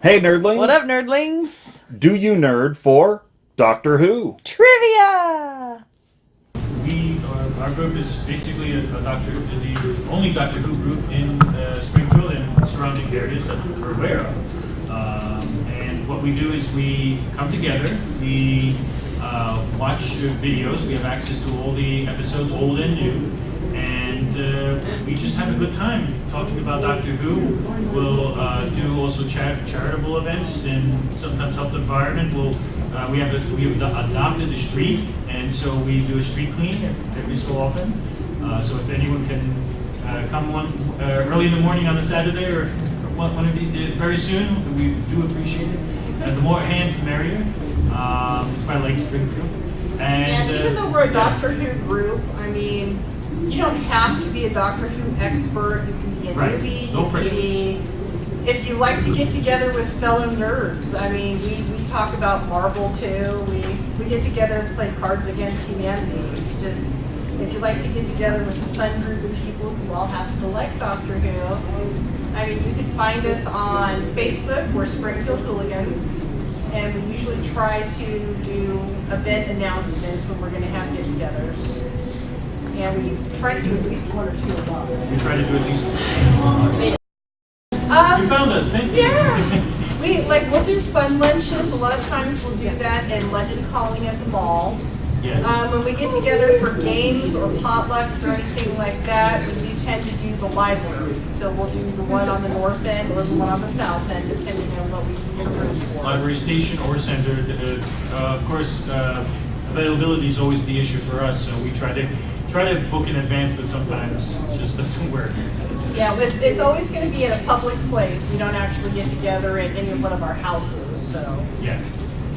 Hey, nerdlings. What up, nerdlings? Do you nerd for Doctor Who? Trivia! We, our, our group is basically a, a Doctor, the only Doctor Who group in uh, Springfield and surrounding areas that we're aware of. Um, and what we do is we come together, we uh, watch uh, videos, we have access to all the episodes, old and new, and uh, we just have a good time talking about Doctor Who. We'll uh, do also char- charitable events and sometimes help the environment. We'll, uh, we have a, we have adopted a street, and so we do a street clean every so often. Uh, so if anyone can uh, come one uh, early in the morning on a Saturday or one, one of the, very soon, we do appreciate it. The more hands, the merrier. Um, it's by Lake Springfield. And And, even though we're a. Doctor Who group, I mean, you don't have to be a Doctor Who expert. You can be a Right. newbie. No pressure. be. If you like to get together with fellow nerds, I mean, we, we talk about Marvel too. We we get together and play Cards Against Humanity. It's just if you like to get together with a fun group of people who all happen to like Doctor Who. I mean, you can find us on Facebook. We're Springfield Whooligans. And we usually try to do event announcements when we're going to have get-togethers. And we try to do at least one or two a month. We try to do at least. You Um, found us, thank you. yeah. We, like, we'll do fun lunches. A lot of times we'll do that in London Calling at the mall. Yes. Um, when we get together for games or potlucks or anything like that, we tend to do the library. So we'll do the one on the north end or the one on the south end, depending on what we can get a room for. Library station or center. Uh, of course, uh, availability is always the issue for us, so we try to try to book in advance, but sometimes it just doesn't work. Yeah, it's, it's always gonna be at a public place. We don't actually get together at any one of our houses, so Yeah.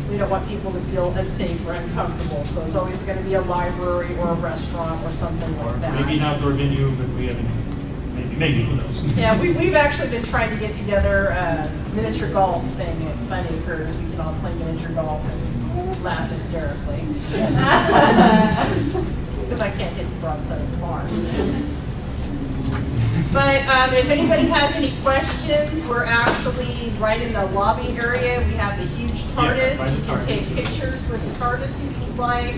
we don't want people to feel unsafe or uncomfortable. So it's always gonna be a library or a restaurant or something Or like that. maybe an that. outdoor venue, but we haven't. Maybe, maybe who knows? Yeah, we, we've actually been trying to get together a miniature golf thing at Fun Acres. We can all play miniature golf and laugh hysterically. Because I can't hit the broadside of the barn. But um, if anybody has any questions, we're actually right in the lobby area. We have the huge Yeah, TARDIS. the You can take pictures with the TARDIS if you'd like.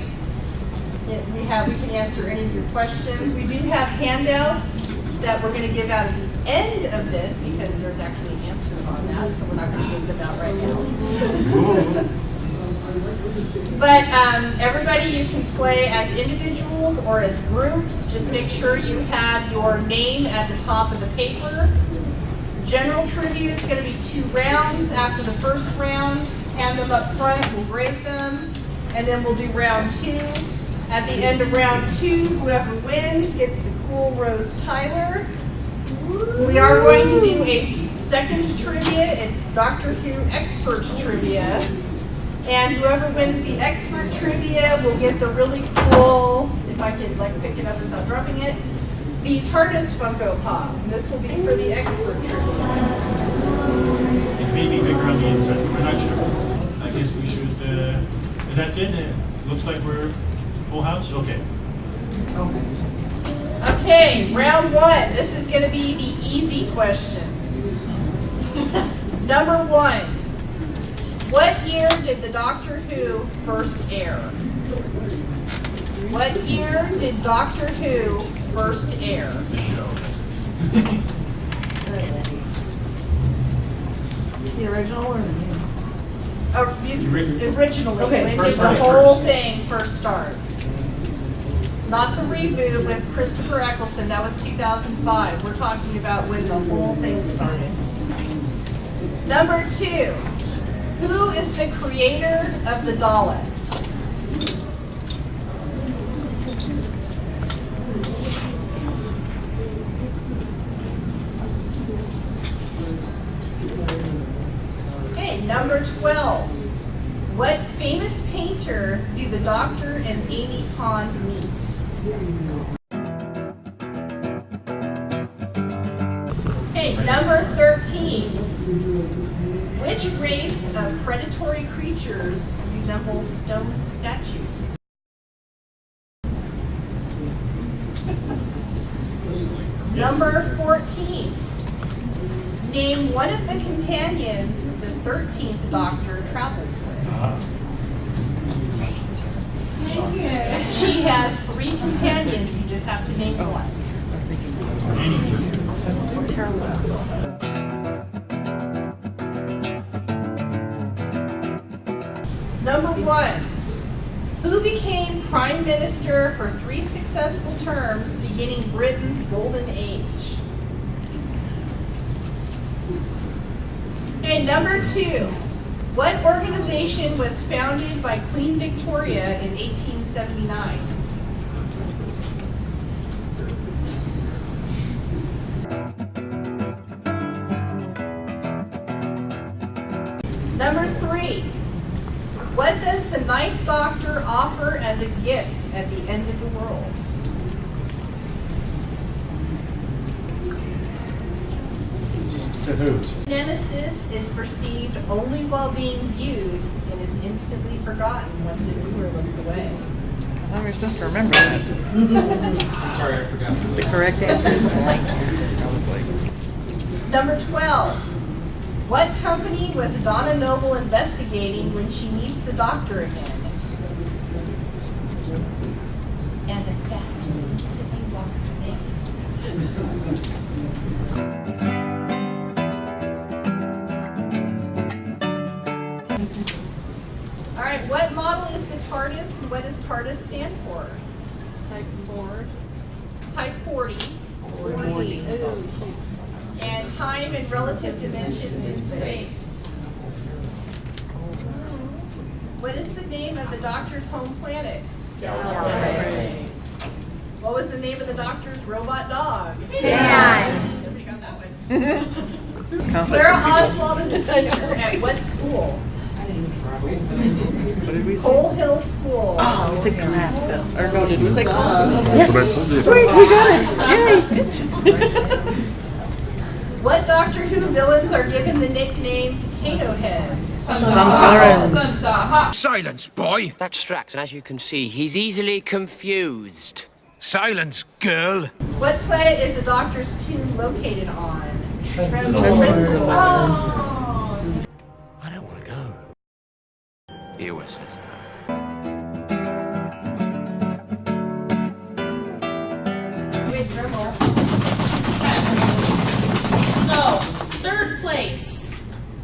It- We have, we can answer any of your questions. We do have handouts that we're going to give out at the end of this because there's actually answers on that, so we're not going to give them out right now. But um, everybody, you can play as individuals or as groups. Just make sure you have your name at the top of the paper. General trivia is going to be two rounds. After the first round, hand them up front, we'll grade them, and then we'll do round two. At the end of round two, whoever wins gets the Cool Rose Tyler. We are going to do a second trivia. It's Doctor Who Experts Trivia. And whoever wins the expert trivia will get the really cool, if I could like pick it up without dropping it, the TARDIS Funko Pop. This will be for the expert trivia. It may be bigger on the inside. We're not sure. I guess we should. Uh, that's it. Uh, looks like we're full house. Okay. Okay. Okay, round one. This is going to be the easy questions. Number one. What year did the Doctor Who first air? What year did Doctor Who first air? The original or the new? Uh, the- Ori- Originally, Okay, when did the start, whole first. thing first start? Not the reboot with Christopher Eccleston, that was 2005. We're talking about when the whole thing started. Number two, who is the creator of the Daleks? Okay, number 12. What famous painter do the Doctor and Amy Pond meet? Which race of predatory creatures resembles stone statues? Number 14. Name one of the companions the 13th Doctor travels with. She has three companions, you just have to name one. Number one, who became prime minister for three successful terms beginning Britain's golden age? And number two, what organization was founded by Queen Victoria in 1879? Number three, what does the Ninth Doctor offer as a gift at the end of the world? To who? Nemesis is perceived only while being viewed and is instantly forgotten once a viewer looks away. I was supposed to remember that. Sorry, I forgot. The correct answer is blank. Number 12. What company was Donna Noble investigating when she meets the doctor again? And the bat just instantly walks away. All right, what model is the TARDIS and what does TARDIS stand for? Type 4. Type 40. And time and relative dimensions in space. What is the name of the doctor's home planet? What was the name of the doctor's robot dog? Nobody got that one. Clara Oswald is a teacher at what school? What did we say? Coal Hill School. Oh, we said Glassville. Or no, did we say Glassville? Yes. Sweet, we got it. Yay. What Doctor Who villains are given the nickname Potato Heads? Sometimes. Silence, boy! That's Strax, and as you can see, he's easily confused. Silence, girl! What planet is the Doctor's tomb located on? Trenton. Oh. I don't want to go. He always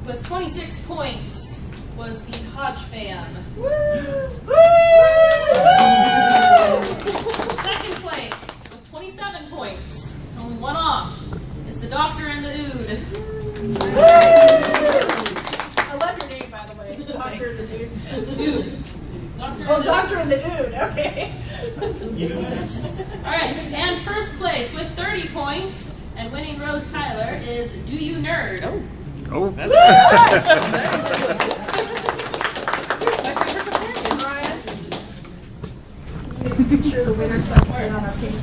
with 26 points was the Hodge fam. Woo! Second place with 27 points, it's only one off, is the Doctor and the Ood. I love your name, by the way. Doctor the dude. Ood. Doctor Oh, Doctor and the Ood. Okay. Alright, and first place with 30 points and winning Rose Tyler is Do You Nerd? Oh. Oh, My favorite companion, Ryan. You need to picture the winner so I can put it on our page.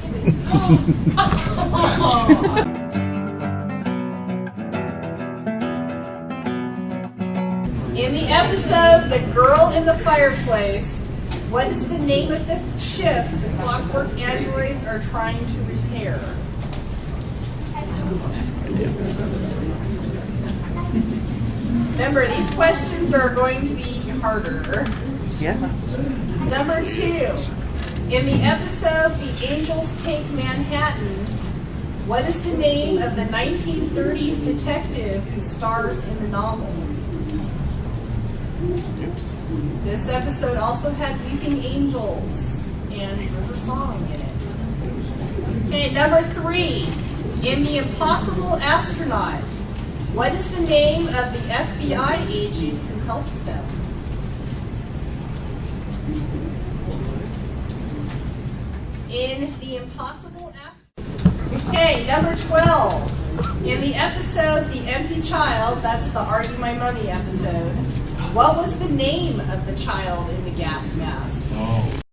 In the episode The Girl in the Fireplace, what is the name of the ship the clockwork androids are trying to repair? Remember, these questions are going to be harder. Yeah. Number two, in the episode The Angels Take Manhattan, what is the name of the 1930s detective who stars in the novel? This episode also had Weeping Angels and River Song in it. Okay, number three, in The Impossible Astronaut, what is the name of the FBI agent who helps them? in The Impossible Ast- Okay, number 12. In the episode The Empty Child, that's the You My Mummy episode, what was the name of the child in the gas mask? When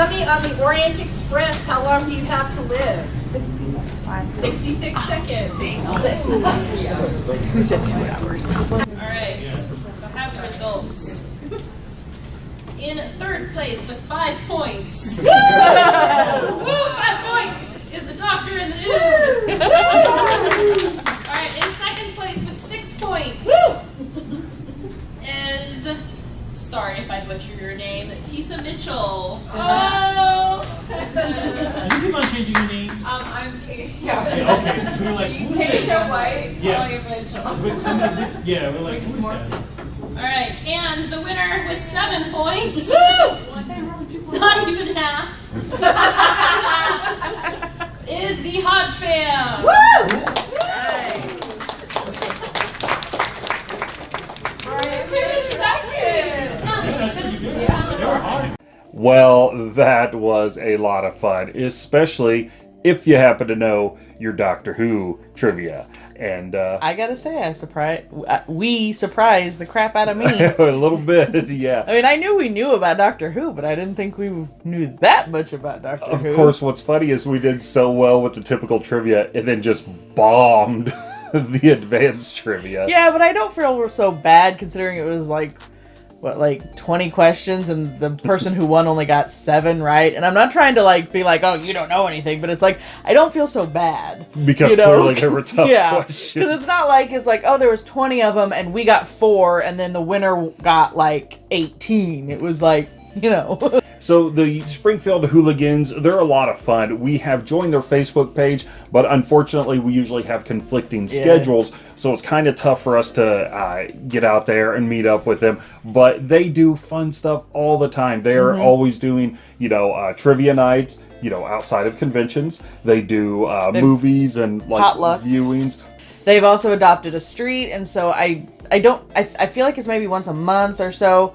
you see on the Orient Express, how long do you have to live? 66 seconds. We said two hours. Alright, so I have the results. In third place with five points. Woo! Five points is the doctor in the nude. Alright, in second place with six points is sorry if I butcher your name, Tisa Mitchell. Oh You keep on changing your name. Um, I'm Kate. Yeah, Yeah. okay. We were like, who's Kate this? White. Yeah. Talia Mitchell. With somebody, yeah, we're like, who's that? Alright, and the winner with seven points. Woo! Not even half. is the Hodge fam. Well, that was a lot of fun, especially if you happen to know your Doctor Who trivia. And uh, I gotta say, I surprised. We surprised the crap out of me. a little bit, yeah. I mean, I knew we knew about Doctor Who, but I didn't think we knew that much about Doctor Of Who. Of course, what's funny is we did so well with the typical trivia and then just bombed the advanced trivia. Yeah, but I don't feel we're so bad considering it was like what like 20 questions and the person who won only got 7 right. And I'm not trying to like be like, "Oh, you don't know anything," but it's like I don't feel so bad. Because you know? clearly there were tough yeah, questions. Cuz it's not like it's like, "Oh, there was 20 of them and we got 4 and then the winner got like 18." It was like, you know. So the Springfield Whooligans, they're a lot of fun. We have joined their Facebook page, but unfortunately we usually have conflicting Yeah. schedules, so it's kind of tough for us to uh, get out there and meet up with them. But they do fun stuff all the time. They are Mhm. always doing, you know, uh, trivia nights. You know, outside of conventions, they do uh, movies and like Potlucks. viewings. They've also adopted a street, and so I I don't I, I feel like it's maybe once a month or so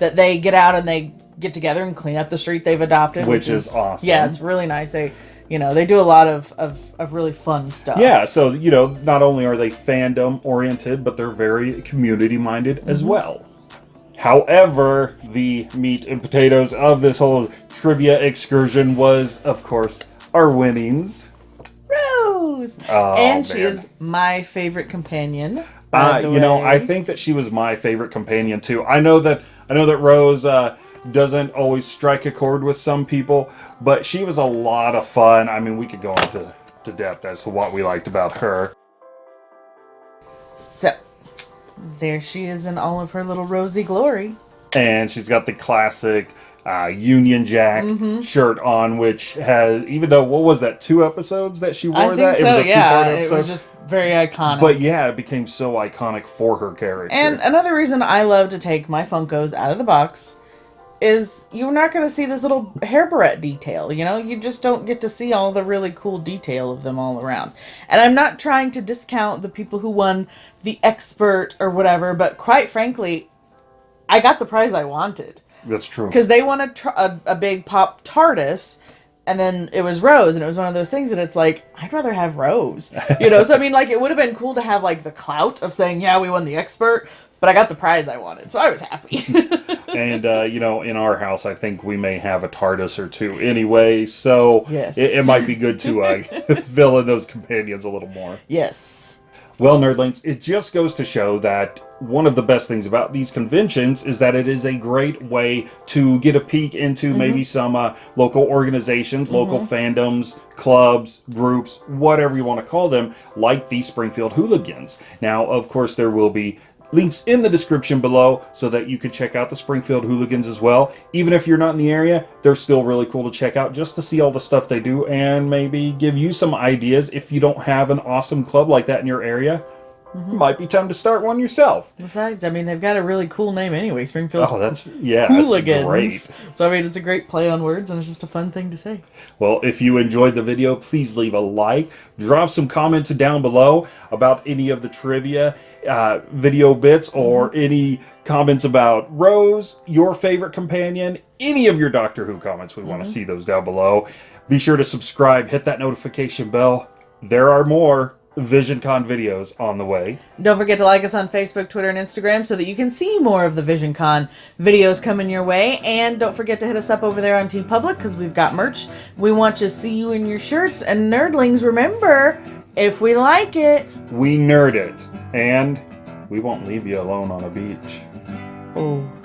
that they get out and they get together and clean up the street they've adopted, Which is awesome. Yeah, it's really nice. They you know they do a lot of of, of really fun stuff. Yeah, so you know, not only are they fandom oriented, but they're very community minded as Mhm. well. However, the meat and potatoes of this whole trivia excursion was, of course, our winnings. Oh, and she is my favorite companion. Uh, you know. I think that she was my favorite companion too. I know that I know that Rose uh, doesn't always strike a chord with some people, but she was a lot of fun. I mean, we could go into to depth as to what we liked about her. so. There she is in all of her little rosy glory. and she's got the classic uh, Union Jack Mhm. shirt on, which has even though what was that two episodes that she wore that so. it was a yeah, two-part episode. it was just very iconic. but yeah, it became so iconic for her character. And another reason I love to take my Funkos out of the box is you're not going to see this little hair barrette detail. You know, you just don't get to see all the really cool detail of them all around. And I'm not trying to discount the people who won the expert or whatever, but quite frankly, I got the prize I wanted That's true. because they won a, tr- a a big pop TARDIS. And then it was Rose, and it was one of those things that it's like, I'd rather have Rose. You know, so I mean, like, it would have been cool to have, like, the clout of saying, yeah, we won the expert, but I got the prize I wanted, so I was happy. and uh, you know, in our house, I think we may have a TARDIS or two anyway, so Yes. it, it might be good to uh, fill in those companions a little more. yes. Well, Nerdlings, it just goes to show that one of the best things about these conventions is that it is a great way to get a peek into Mhm. maybe some uh, local organizations, local Mhm. fandoms, clubs, groups, whatever you want to call them, like the Springfield Whooligans. Now, of course, there will be links in the description below so that you can check out the Springfield Whooligans as well. Even if you're not in the area, they're still really cool to check out just to see all the stuff they do and maybe give you some ideas if you don't have an awesome club like that in your area. Might be time to start one yourself. Besides, I mean, they've got a really cool name anyway, Springfield. Oh, that's- yeah, that's Whooligans. great. So I mean, it's a great play on words, and it's just a fun thing to say. Well, if you enjoyed the video, please leave a like. Drop some comments down below about any of the trivia uh, video bits or any comments about Rose, your favorite companion, any of your Doctor Who comments. We want Mhm. to see those down below. Be sure to subscribe, hit that notification bell. There are more VisionCon videos on the way. Don't forget to like us on Facebook, Twitter, and Instagram so that you can see more of the VisionCon videos coming your way. And don't forget to hit us up over there on TeePublic because we've got merch. We want to see you in your shirts. And nerdlings, remember, if we like it, We nerd it, and we won't leave you alone on a beach. Oh.